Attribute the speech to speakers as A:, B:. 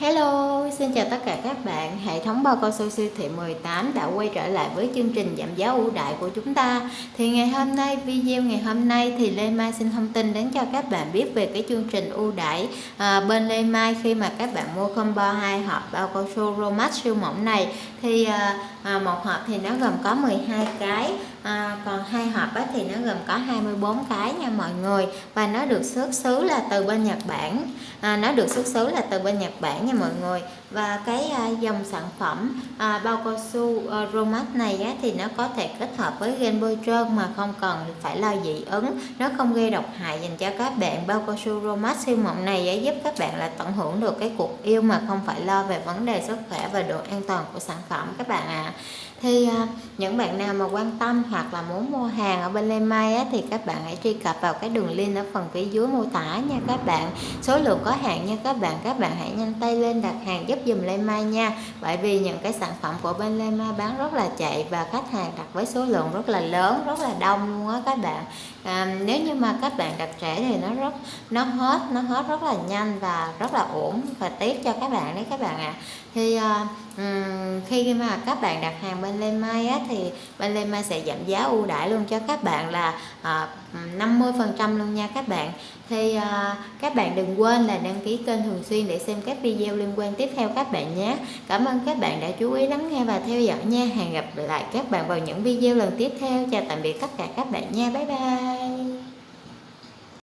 A: Hello, xin chào tất cả các bạn. Hệ thống bao cao su siêu thị 18 đã quay trở lại với chương trình giảm giá ưu đại của chúng ta. Thì ngày hôm nay, video ngày hôm nay thì Lê Mai xin thông tin đến cho các bạn biết về cái chương trình ưu đãi à, bên Lê Mai khi mà các bạn mua combo hai hộp bao cao su Romax siêu mỏng này thì à, à, một hộp thì nó gồm có 12 cái à, còn hai hộp á, thì nó gồm có 24 cái nha mọi người. Và nó được xuất xứ là từ bên Nhật Bản. À, nó được xuất xứ là từ bên Nhật Bản nha mọi người. Và cái à, dòng sản phẩm à, bao cao su à, Romax này á, thì nó có thể kết hợp với gen bôi trơn mà không cần phải lo dị ứng. Nó không gây độc hại dành cho các bạn. Bao cao su Romax siêu mộng này á, giúp các bạn là tận hưởng được cái cuộc yêu mà không phải lo về vấn đề sức khỏe và độ an toàn của sản phẩm các bạn ạ. À thì à, những bạn nào mà quan tâm hoặc là muốn mua hàng ở bên Lê Mai á, thì các bạn hãy truy cập vào cái đường link ở phần phía dưới mô tả nha các bạn. Số lượng có hạn nha các bạn. Các bạn hãy nhanh tay lên đặt hàng giúp dùm Lê Mai nha. Bởi vì những cái sản phẩm của bên Lê Mai bán rất là chạy và khách hàng đặt với số lượng rất là lớn rất là đông luôn á các bạn. À, nếu như mà các bạn đặt trẻ thì nó rất nó hết nó hết rất là nhanh và rất là ổn và tiếc cho các bạn đấy các bạn ạ. À. thì à, khi mà các bạn đặt hàng bên Lê Mai á, thì bên Lê Mai sẽ giảm giá ưu đãi luôn cho các bạn là à, 50% luôn nha các bạn. Thì à, các bạn đừng quên là đăng ký kênh thường xuyên để xem các video liên quan tiếp theo các bạn nhé. Cảm ơn các bạn đã chú ý lắng nghe và theo dõi nha. Hẹn gặp lại các bạn vào những video lần tiếp theo. Chào tạm biệt tất cả các bạn nha. Bye bye.